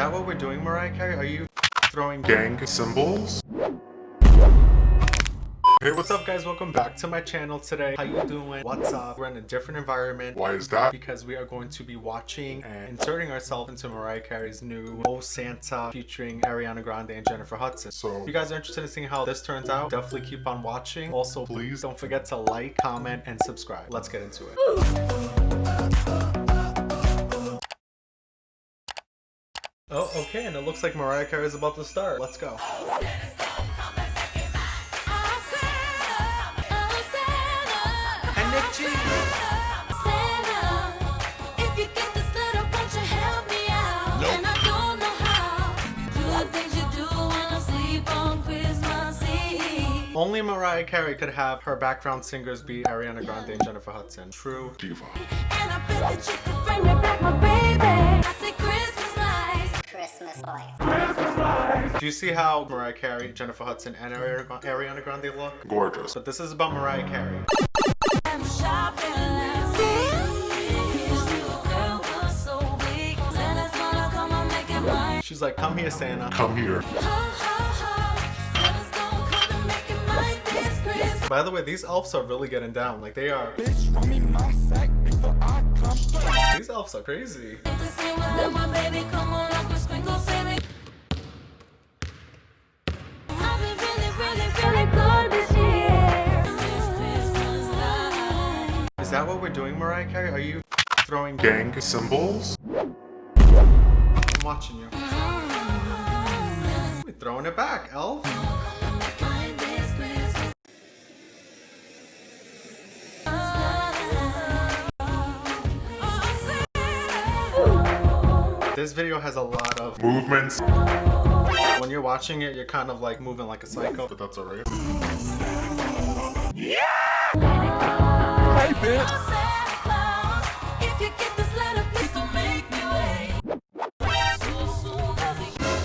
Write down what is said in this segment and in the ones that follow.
that what we're doing, Mariah Carey? Are you throwing gang symbols. Hey, what's up guys? Welcome back to my channel today. How you doing? What's up? We're in a different environment. Why is that? Because we are going to be watching and inserting ourselves into Mariah Carey's new Oh Santa featuring Ariana Grande and Jennifer Hudson. So- if you guys are interested in seeing how this turns out, definitely keep on watching. Also, please don't forget to like, comment, and subscribe. Let's get into it. Oh, okay, and it looks like Mariah Carey is about to start. Let's go. Only Mariah Carey could have her background singers be Ariana Grande and Jennifer Hudson. True. Diva. Do you see how Mariah Carey, Jennifer Hudson, and Ariana Ariana Grande look? Gorgeous. But this is about Mariah Carey. She's like, come here, Santa. Come here. By the way, these elves are really getting down. Like, they are. These elves are crazy. Is that what we're doing, Mariah Carey? Are you throwing Gang symbols. I'm watching you. We're throwing it back, elf. This video has a lot of Movements. when you're watching it, you're kind of like moving like a psycho. But that's alright.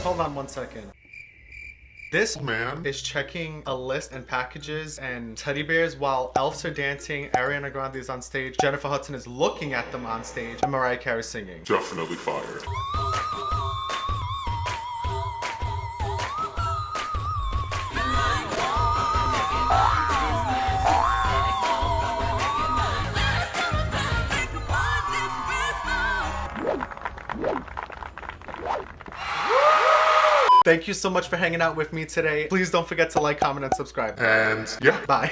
Hold on one second. This Man. is checking a list and packages and teddy bears while elves are dancing, Ariana Grande is on stage, Jennifer Hudson is looking at them on stage, and Mariah Carey singing. Definitely fire. Thank you so much for hanging out with me today. Please don't forget to like, comment, and subscribe. And yeah. Bye.